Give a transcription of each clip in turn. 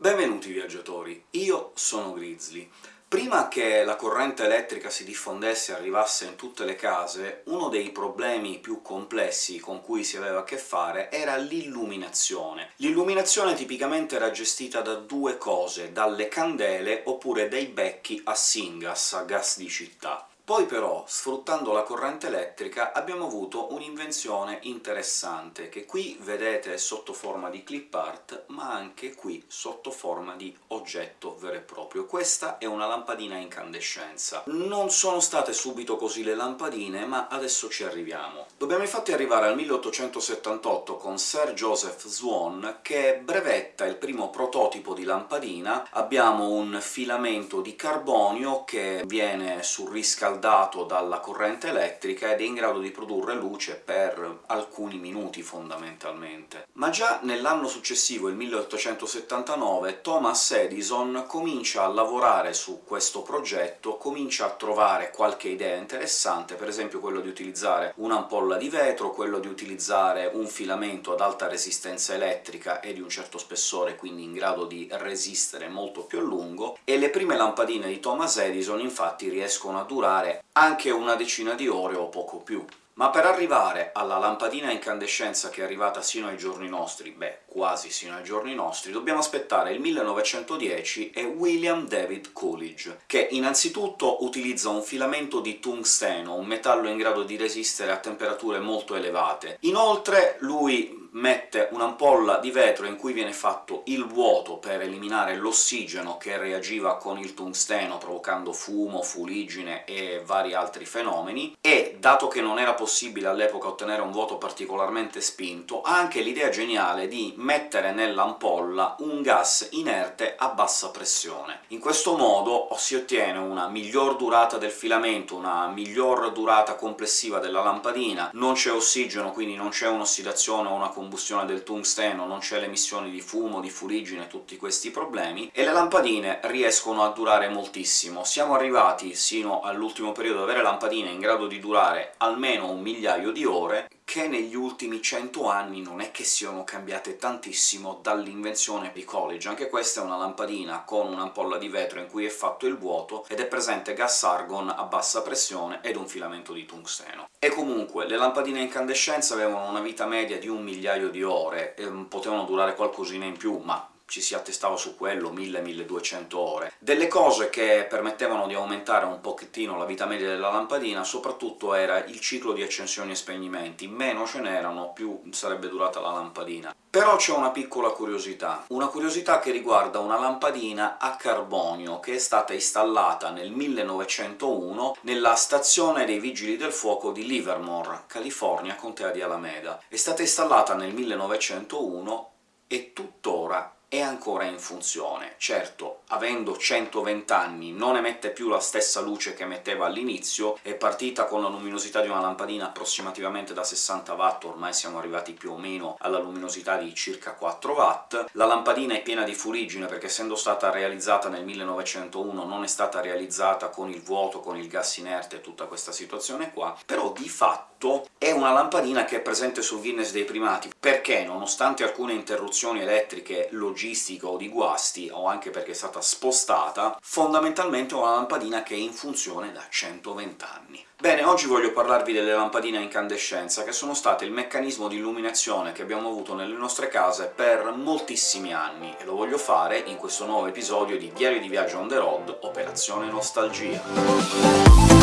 Benvenuti viaggiatori, io sono Grizzly. Prima che la corrente elettrica si diffondesse e arrivasse in tutte le case, uno dei problemi più complessi con cui si aveva a che fare era l'illuminazione. L'illuminazione tipicamente era gestita da due cose, dalle candele oppure dai becchi a syngas, a gas di città. Poi però, sfruttando la corrente elettrica, abbiamo avuto un'invenzione interessante, che qui vedete sotto forma di clip art, ma anche qui sotto forma di oggetto vero e proprio. Questa è una lampadina a incandescenza. Non sono state subito così le lampadine, ma adesso ci arriviamo. Dobbiamo infatti arrivare al 1878 con Sir Joseph Swan, che brevetta il primo prototipo di lampadina. Abbiamo un filamento di carbonio che viene surriscaldato riscaldato dalla corrente elettrica ed è in grado di produrre luce per alcuni minuti, fondamentalmente. Ma già nell'anno successivo, il 1879, Thomas Edison comincia a lavorare su questo progetto, comincia a trovare qualche idea interessante, per esempio quello di utilizzare un'ampolla di vetro, quello di utilizzare un filamento ad alta resistenza elettrica e di un certo spessore, quindi in grado di resistere molto più a lungo, e le prime lampadine di Thomas Edison infatti riescono a durare fare anche una decina di ore o poco più. Ma per arrivare alla lampadina a incandescenza che è arrivata sino ai giorni nostri, beh, quasi sino ai giorni nostri, dobbiamo aspettare il 1910 e William David Coolidge, che innanzitutto utilizza un filamento di tungsteno, un metallo in grado di resistere a temperature molto elevate. Inoltre lui mette un'ampolla di vetro in cui viene fatto il vuoto per eliminare l'ossigeno che reagiva con il tungsteno, provocando fumo, fuligine e vari altri fenomeni, e, dato che non era possibile all'epoca ottenere un vuoto particolarmente spinto, ha anche l'idea geniale di mettere nell'ampolla un gas inerte a bassa pressione. In questo modo si ottiene una miglior durata del filamento, una miglior durata complessiva della lampadina, non c'è ossigeno, quindi non c'è un'ossidazione o una combustione del tungsteno, non c'è l'emissione di fumo, di fuligine, tutti questi problemi, e le lampadine riescono a durare moltissimo. Siamo arrivati sino all'ultimo periodo ad avere lampadine in grado di durare almeno un migliaio di ore, che negli ultimi cento anni non è che siano cambiate tantissimo dall'invenzione di Coolidge. Anche questa è una lampadina con un'ampolla di vetro in cui è fatto il vuoto, ed è presente gas argon a bassa pressione ed un filamento di tungsteno. E comunque, le lampadine a incandescenza avevano una vita media di un migliaio di ore, e potevano durare qualcosina in più, ma ci si attestava su quello 1000-1200 ore. Delle cose che permettevano di aumentare un pochettino la vita media della lampadina soprattutto era il ciclo di accensioni e spegnimenti, meno ce n'erano più sarebbe durata la lampadina. Però c'è una piccola curiosità, una curiosità che riguarda una lampadina a carbonio che è stata installata nel 1901 nella stazione dei Vigili del Fuoco di Livermore, California, contea di Alameda. È stata installata nel 1901 e tuttora è ancora in funzione. Certo, avendo 120 anni non emette più la stessa luce che emetteva all'inizio, è partita con la luminosità di una lampadina approssimativamente da 60 watt, ormai siamo arrivati più o meno alla luminosità di circa 4 watt. La lampadina è piena di fuligine, perché essendo stata realizzata nel 1901 non è stata realizzata con il vuoto, con il gas inerte e tutta questa situazione qua, però di fatto è una lampadina che è presente sul Guinness dei primati, perché nonostante alcune interruzioni elettriche logistiche logistica di guasti, o anche perché è stata spostata, fondamentalmente una lampadina che è in funzione da 120 anni. Bene, oggi voglio parlarvi delle lampadine a incandescenza, che sono state il meccanismo di illuminazione che abbiamo avuto nelle nostre case per moltissimi anni, e lo voglio fare in questo nuovo episodio di Diario di Viaggio on the road, Operazione Nostalgia.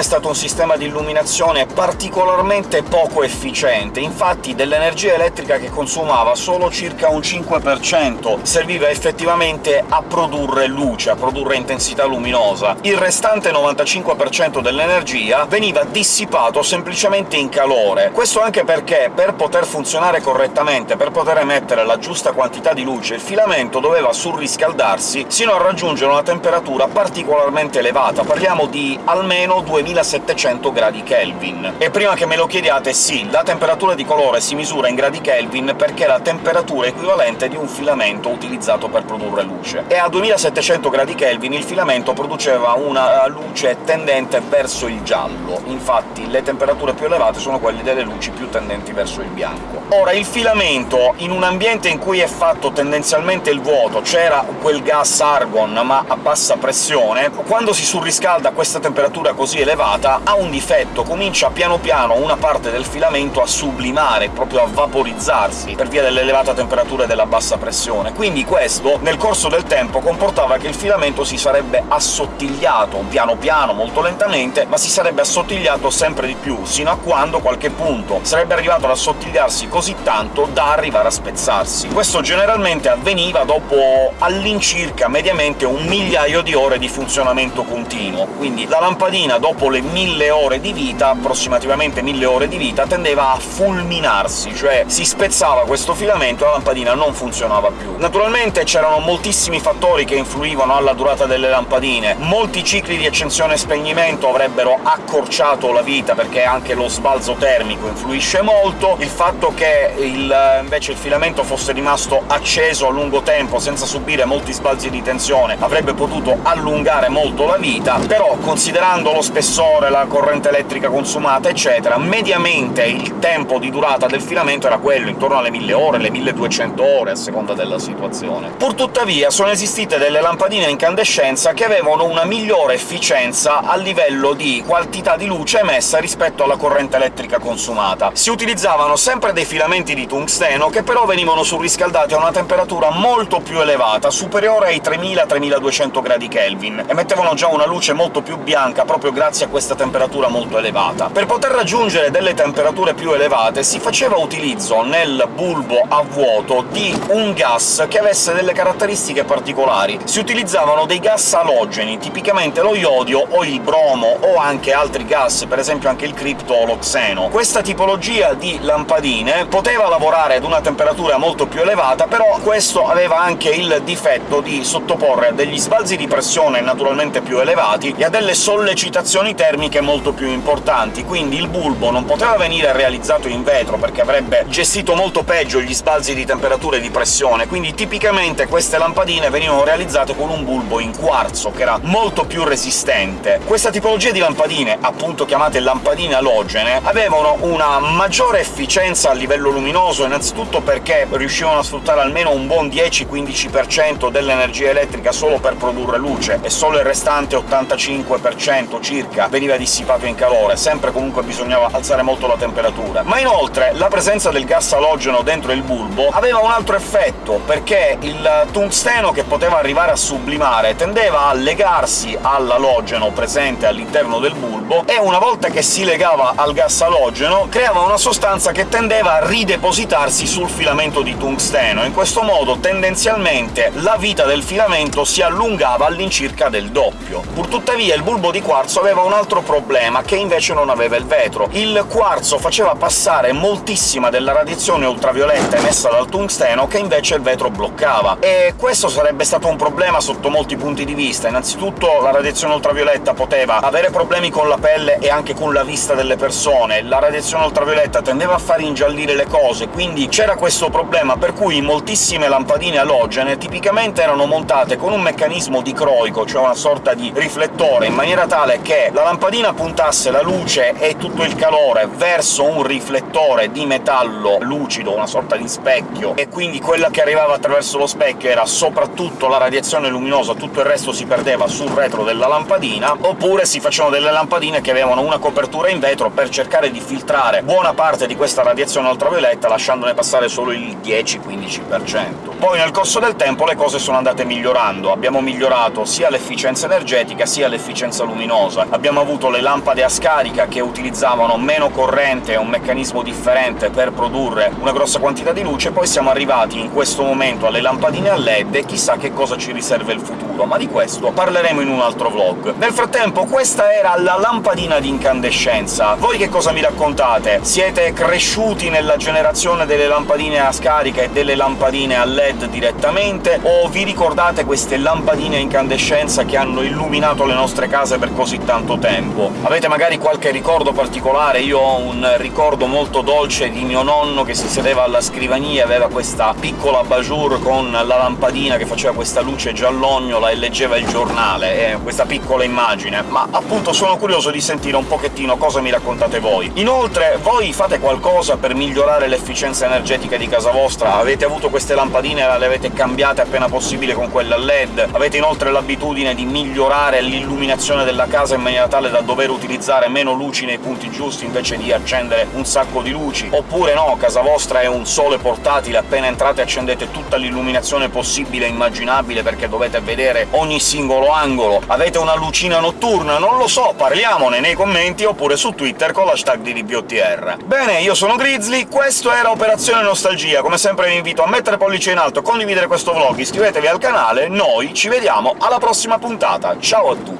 È stato un sistema di illuminazione particolarmente poco efficiente, infatti dell'energia elettrica che consumava solo circa un 5% serviva effettivamente a produrre luce, a produrre intensità luminosa. Il restante 95% dell'energia veniva dissipato semplicemente in calore. Questo anche perché, per poter funzionare correttamente, per poter emettere la giusta quantità di luce, il filamento doveva surriscaldarsi sino a raggiungere una temperatura particolarmente elevata, parliamo di almeno 2700 gradi Kelvin. E prima che me lo chiediate, sì, la temperatura di colore si misura in gradi Kelvin perché è la temperatura equivalente di un filamento utilizzato per produrre luce. E a 2700 gradi Kelvin il filamento produceva una luce tendente verso il giallo, infatti le temperature più elevate sono quelle delle luci più tendenti verso il bianco. Ora, il filamento, in un ambiente in cui è fatto tendenzialmente il vuoto, c'era quel gas argon, ma a bassa pressione, quando si surriscalda a questa temperatura così elevata ha un difetto, comincia piano piano una parte del filamento a sublimare, proprio a vaporizzarsi, per via dell'elevata temperatura e della bassa pressione. Quindi questo, nel corso del tempo, comportava che il filamento si sarebbe assottigliato, piano piano, molto lentamente, ma si sarebbe assottigliato sempre di più, sino a quando, qualche punto, sarebbe arrivato ad assottigliarsi così tanto da arrivare a spezzarsi. Questo generalmente avveniva dopo all'incirca, mediamente, un migliaio di ore di funzionamento continuo, quindi la lampadina, dopo le mille ore di vita, approssimativamente mille ore di vita, tendeva a fulminarsi, cioè si spezzava questo filamento e la lampadina non funzionava più. Naturalmente c'erano moltissimi fattori che influivano alla durata delle lampadine, molti cicli di accensione e spegnimento avrebbero accorciato la vita, perché anche lo sbalzo termico influisce molto, il fatto che il, invece il filamento fosse rimasto acceso a lungo tempo senza subire molti sbalzi di tensione avrebbe potuto allungare molto la vita, però considerando lo spessore, la corrente elettrica consumata, eccetera, mediamente il tempo di durata del filamento era quello, intorno alle 1000 ore, le 1200 ore, a seconda della situazione. Purtuttavia sono esistite delle lampadine a incandescenza che avevano una migliore efficienza a livello di quantità di luce emessa rispetto alla corrente elettrica consumata. Si utilizzavano sempre dei filamenti di tungsteno, che però venivano surriscaldati a una temperatura molto più elevata, superiore ai 3000-3200 gradi Kelvin, e mettevano già una luce molto più bianca proprio grazie a questa temperatura molto elevata. Per poter raggiungere delle temperature più elevate si faceva utilizzo nel bulbo a vuoto di un gas che avesse delle caratteristiche particolari. Si utilizzavano dei gas alogeni, tipicamente lo iodio o il bromo, o anche altri gas, per esempio anche il cripto o lo xeno. Questa tipologia di lampadine poteva lavorare ad una temperatura molto più elevata, però questo aveva anche il difetto di sottoporre a degli sbalzi di pressione naturalmente più elevati e a delle sollecitazioni termiche molto più importanti, quindi il bulbo non poteva venire realizzato in vetro, perché avrebbe gestito molto peggio gli sbalzi di temperatura e di pressione, quindi tipicamente queste lampadine venivano realizzate con un bulbo in quarzo, che era molto più resistente. Questa tipologia di lampadine, appunto chiamate lampadine alogene, avevano una maggiore efficienza a livello luminoso, innanzitutto perché riuscivano a sfruttare almeno un buon 10-15% dell'energia elettrica solo per produrre luce, e solo il restante 85% circa veniva dissipato in calore, sempre comunque bisognava alzare molto la temperatura. Ma inoltre la presenza del gas alogeno dentro il bulbo aveva un altro effetto, perché il tungsteno che poteva arrivare a sublimare tendeva a legarsi all'alogeno presente all'interno del bulbo, e una volta che si legava al gas alogeno creava una sostanza che tendeva a ridepositarsi sul filamento di tungsteno. In questo modo, tendenzialmente, la vita del filamento si allungava all'incirca del doppio. Purtuttavia il bulbo di quarzo aveva un altro problema, che invece non aveva il vetro. Il quarzo faceva passare moltissima della radiazione ultravioletta emessa dal tungsteno, che invece il vetro bloccava, e questo sarebbe stato un problema sotto molti punti di vista. Innanzitutto la radiazione ultravioletta poteva avere problemi con la pelle e anche con la vista delle persone, la radiazione ultravioletta tendeva a far ingiallire le cose, quindi c'era questo problema, per cui moltissime lampadine alogene tipicamente erano montate con un meccanismo dicroico, cioè una sorta di riflettore, in maniera tale che la lampadina puntasse la luce e tutto il calore verso un riflettore di metallo lucido, una sorta di specchio, e quindi quella che arrivava attraverso lo specchio era soprattutto la radiazione luminosa, tutto il resto si perdeva sul retro della lampadina, oppure si facevano delle lampadine che avevano una copertura in vetro per cercare di filtrare buona parte di questa radiazione ultravioletta, lasciandone passare solo il 10-15%. Poi nel corso del tempo le cose sono andate migliorando, abbiamo migliorato sia l'efficienza energetica sia l'efficienza luminosa, abbiamo avuto le lampade a scarica che utilizzavano meno corrente e un meccanismo differente per produrre una grossa quantità di luce, poi siamo arrivati in questo momento alle lampadine a LED e chissà che cosa ci riserva il futuro, ma di questo parleremo in un altro vlog. Nel frattempo questa era la lampadina di incandescenza. Voi che cosa mi raccontate? Siete cresciuti nella generazione delle lampadine a scarica e delle lampadine a LED direttamente, o vi ricordate queste lampadine a incandescenza che hanno illuminato le nostre case per così tanto tempo. Avete magari qualche ricordo particolare? Io ho un ricordo molto dolce di mio nonno che si sedeva alla scrivania, aveva questa piccola bajour con la lampadina che faceva questa luce giallognola e leggeva il giornale, e questa piccola immagine. Ma appunto sono curioso di sentire un pochettino cosa mi raccontate voi. Inoltre, voi fate qualcosa per migliorare l'efficienza energetica di casa vostra? Avete avuto queste lampadine e le avete cambiate appena possibile con quelle a LED? Avete inoltre l'abitudine di migliorare l'illuminazione della casa in maniera tale da dover utilizzare meno luci nei punti giusti invece di accendere un sacco di luci? Oppure no, casa vostra è un sole portatile, appena entrate accendete tutta l'illuminazione possibile e immaginabile perché dovete vedere ogni singolo angolo? Avete una lucina notturna? Non lo so, parliamone nei commenti oppure su Twitter con l'hashtag di DBOTR. Bene, io sono Grizzly, questo era Operazione Nostalgia, come sempre vi invito a mettere pollice in alto, condividere questo vlog, iscrivetevi al canale, noi ci vediamo alla prossima puntata, ciao a tutti!